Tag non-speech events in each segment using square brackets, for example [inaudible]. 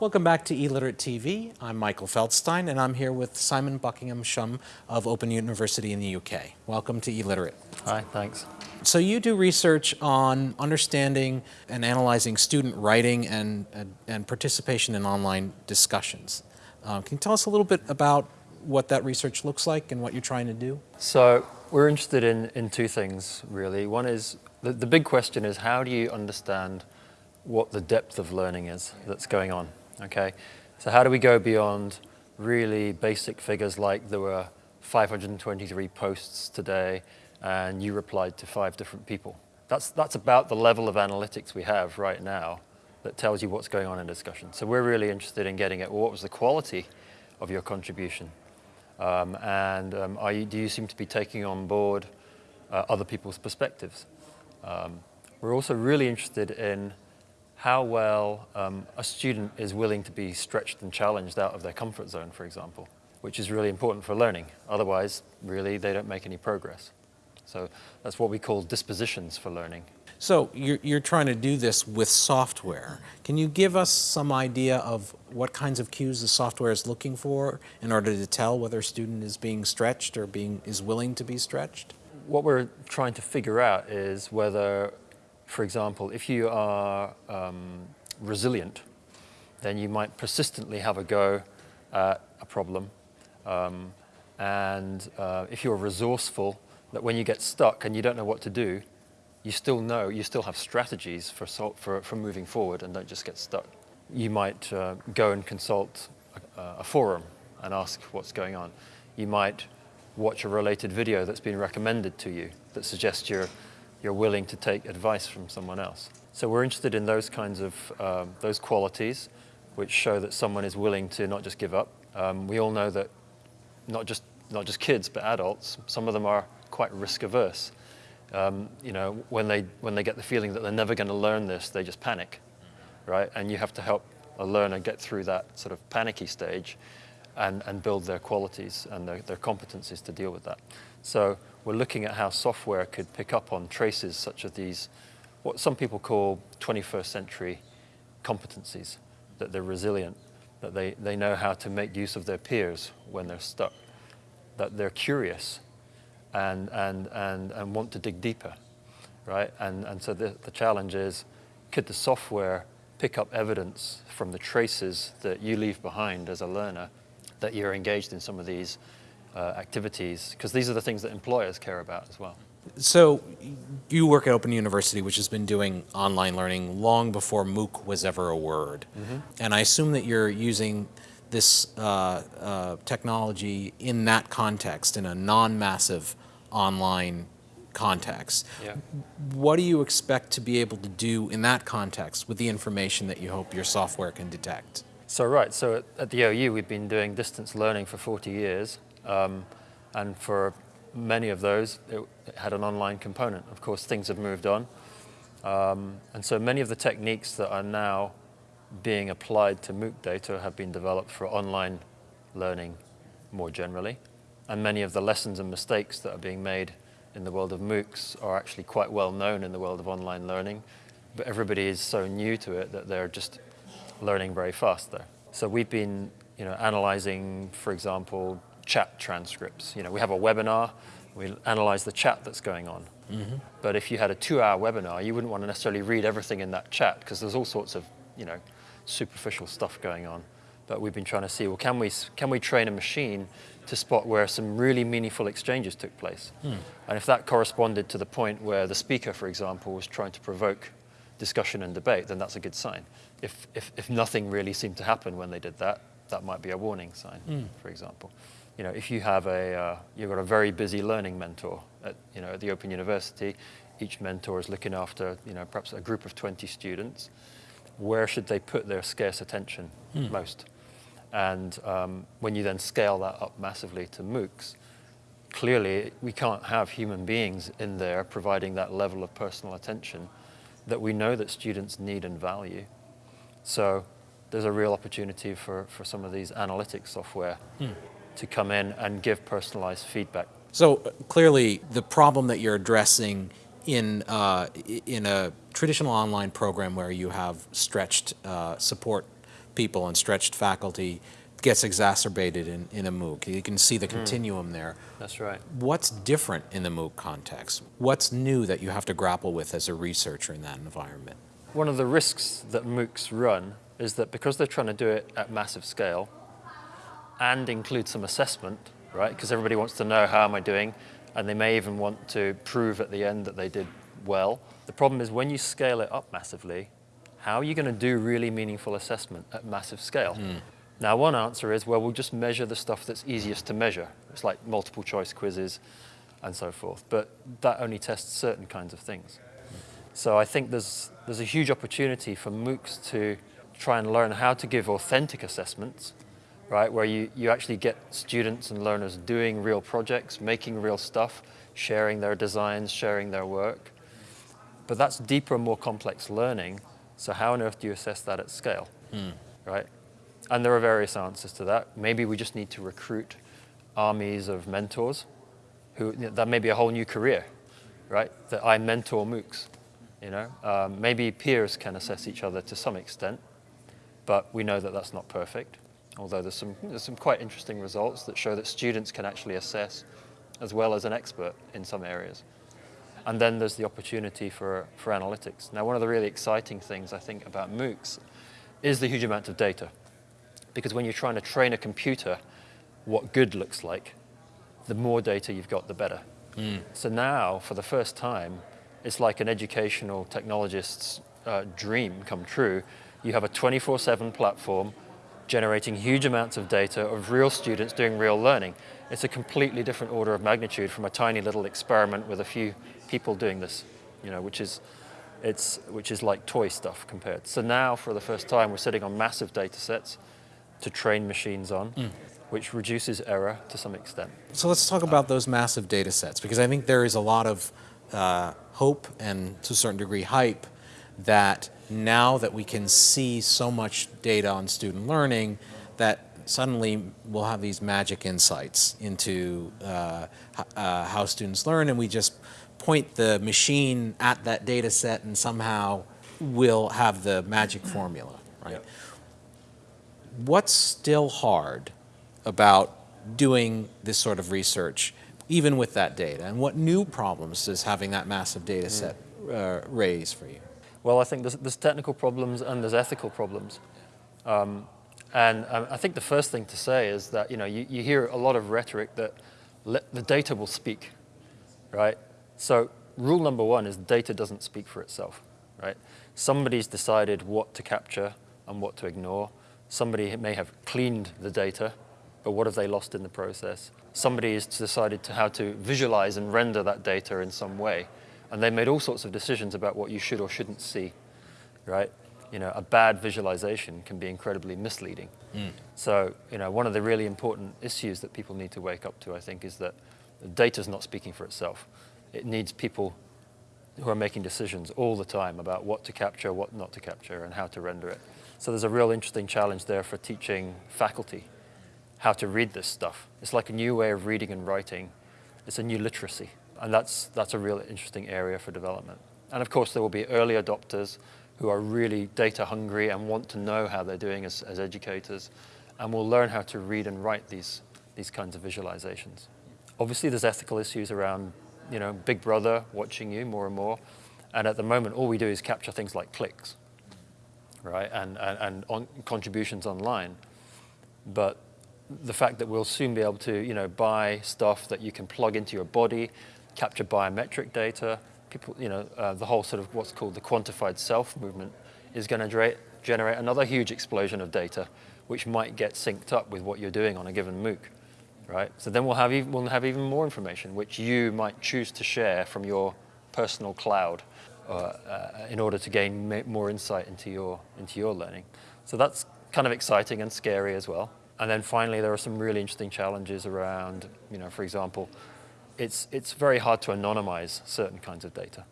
Welcome back to eLiterate TV. I'm Michael Feldstein and I'm here with Simon Buckingham-Shum of Open University in the UK. Welcome to eLiterate. Hi, thanks. So you do research on understanding and analyzing student writing and, and, and participation in online discussions. Um, can you tell us a little bit about what that research looks like and what you're trying to do? So we're interested in, in two things really. One is, the, the big question is how do you understand what the depth of learning is that's going on? Okay, so how do we go beyond really basic figures like there were 523 posts today and you replied to five different people? That's, that's about the level of analytics we have right now that tells you what's going on in discussion. So we're really interested in getting at what was the quality of your contribution um, and um, you, do you seem to be taking on board uh, other people's perspectives? Um, we're also really interested in how well um, a student is willing to be stretched and challenged out of their comfort zone, for example, which is really important for learning. Otherwise, really, they don't make any progress. So that's what we call dispositions for learning. So you're, you're trying to do this with software. Can you give us some idea of what kinds of cues the software is looking for in order to tell whether a student is being stretched or being, is willing to be stretched? What we're trying to figure out is whether for example, if you are um, resilient, then you might persistently have a go at a problem. Um, and uh, if you're resourceful, that when you get stuck and you don't know what to do, you still know, you still have strategies for, for, for moving forward and don't just get stuck. You might uh, go and consult a, a forum and ask what's going on. You might watch a related video that's been recommended to you that suggests you're you're willing to take advice from someone else. So we're interested in those kinds of, um, those qualities which show that someone is willing to not just give up. Um, we all know that not just, not just kids, but adults, some of them are quite risk averse. Um, you know, when they, when they get the feeling that they're never going to learn this, they just panic, right? And you have to help a learner get through that sort of panicky stage and, and build their qualities and their, their competencies to deal with that. So we're looking at how software could pick up on traces such as these, what some people call 21st century competencies, that they're resilient, that they, they know how to make use of their peers when they're stuck, that they're curious and, and, and, and want to dig deeper, right? And, and so the, the challenge is, could the software pick up evidence from the traces that you leave behind as a learner that you're engaged in some of these uh, activities, because these are the things that employers care about as well. So you work at Open University, which has been doing online learning long before MOOC was ever a word. Mm -hmm. And I assume that you're using this uh, uh, technology in that context, in a non-massive online context. Yeah. What do you expect to be able to do in that context with the information that you hope your software can detect? So right, so at, at the OU we've been doing distance learning for 40 years. Um, and for many of those, it, it, had an online component. Of course, things have moved on. Um, and so many of the techniques that are now being applied to MOOC data have been developed for online learning more generally. And many of the lessons and mistakes that are being made in the world of MOOCs are actually quite well known in the world of online learning. But everybody is so new to it that they're just learning very fast there. So we've been you know, analyzing, for example, chat transcripts. You know, we have a webinar, we analyze the chat that's going on. Mm -hmm. But if you had a two-hour webinar, you wouldn't want to necessarily read everything in that chat because there's all sorts of, you know, superficial stuff going on. But we've been trying to see, well, can we, can we train a machine to spot where some really meaningful exchanges took place? Hmm. And if that corresponded to the point where the speaker, for example, was trying to provoke discussion and debate, then that's a good sign. If, if, if nothing really seemed to happen when they did that, that might be a warning sign, mm. for example you know, if you have a, uh, you've got a very busy learning mentor at, you know, at the Open University, each mentor is looking after, you know, perhaps a group of 20 students, where should they put their scarce attention hmm. most? And um, when you then scale that up massively to MOOCs, clearly we can't have human beings in there providing that level of personal attention that we know that students need and value. So there's a real opportunity for, for some of these analytics software hmm to come in and give personalized feedback. So clearly the problem that you're addressing in, uh, in a traditional online program where you have stretched uh, support people and stretched faculty gets exacerbated in, in a MOOC. You can see the hmm. continuum there. That's right. What's different in the MOOC context? What's new that you have to grapple with as a researcher in that environment? One of the risks that MOOCs run is that because they're trying to do it at massive scale and include some assessment, right? Because everybody wants to know how am I doing, and they may even want to prove at the end that they did well. The problem is when you scale it up massively, how are you going to do really meaningful assessment at massive scale? Hmm. Now, one answer is, well, we'll just measure the stuff that's easiest to measure. It's like multiple choice quizzes and so forth. But that only tests certain kinds of things. So I think there's, there's a huge opportunity for MOOCs to try and learn how to give authentic assessments, right? Where you, you actually get students and learners doing real projects, making real stuff, sharing their designs, sharing their work. But that's deeper and more complex learning. So how on earth do you assess that at scale, hmm. right? And there are various answers to that. Maybe we just need to recruit armies of mentors who, you know, that may be a whole new career, right? That I mentor MOOCs, you know? Um, maybe peers can assess each other to some extent, but we know that that's not perfect. Although there's some, there's some quite interesting results that show that students can actually assess as well as an expert in some areas. And then there's the opportunity for, for analytics. Now, one of the really exciting things I think about MOOCs is the huge amount of data. Because when you're trying to train a computer what good looks like, the more data you've got, the better. So now, for the first time, it's like an educational technologist's uh, dream come true. You have a 24 7 platform generating huge amounts of data of real students doing real learning. It's a completely different order of magnitude from a tiny little experiment with a few people doing this, you know, which is, it's, which is like toy stuff compared. So now, for the first time, we're sitting on massive data sets to train machines on, which reduces error to some extent. So let's talk about those massive data sets because I think there is a lot of uh, hope and to a certain degree hype that now that we can see so much data on student learning that suddenly we'll have these magic insights into uh, uh, how students learn and we just point the machine at that data set and somehow we'll have the magic formula, right? Yep. What's still hard about doing this sort of research, even with that data? And what new problems does having that massive data set uh, raise for you? Well, I think there's, there's technical problems and there's ethical problems. Um, and um, I think the first thing to say is that you know you, you hear a lot of rhetoric that the data will speak, right? So rule number one is data doesn't speak for itself, right? Somebody's decided what to capture and what to ignore. Somebody may have cleaned the data, but what have they lost in the process? Somebody has decided to how to visualize and render that data in some way, and they made all sorts of decisions about what you should or shouldn't see, right? You know, a bad visualization can be incredibly misleading. Mm. So, you know, one of the really important issues that people need to wake up to, I think, is that the data is not speaking for itself. It needs people who are making decisions all the time about what to capture, what not to capture, and how to render it. So there's a real interesting challenge there for teaching faculty how to read this stuff. It's like a new way of reading and writing. It's a new literacy, and that's that's a real interesting area for development. And of course, there will be early adopters who are really data hungry and want to know how they're doing as, as educators, and will learn how to read and write these these kinds of visualizations. Obviously, there's ethical issues around, you know, Big Brother watching you more and more, and at the moment, all we do is capture things like clicks, right, and and, and on contributions online, but the fact that we'll soon be able to, you know, buy stuff that you can plug into your body, capture biometric data. People, you know, uh, the whole sort of what's called the quantified self movement is going to generate, another huge explosion of data, which might get synced up with what you're doing on a given MOOC, right? So then we'll have even, we'll have even more information, which you might choose to share from your personal cloud uh, uh, in order to gain more insight into your into your learning. So that's kind of exciting and scary as well. And then finally, there are some really interesting challenges around, you know, for example, it's, it's very hard to anonymize certain kinds of data.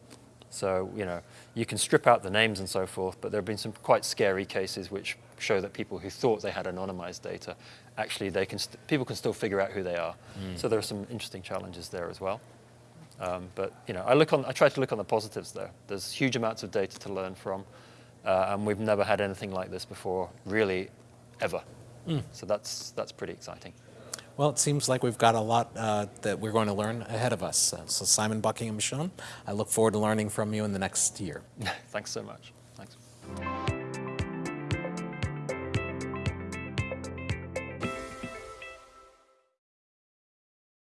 So, you know, you can strip out the names and so forth, but there have been some quite scary cases which show that people who thought they had anonymized data, actually they can st- people can still figure out who they are. So there are some interesting challenges there as well. Um, but you know, I look on. I try to look on the positives there. There's huge amounts of data to learn from, uh, and we've never had anything like this before, really, ever. So that's that's pretty exciting. Well, it seems like we've got a lot uh, that we're going to learn ahead of us. Uh, so, Simon Buckingham Shum, I look forward to learning from you in the next year. [laughs] Thanks so much. Thanks.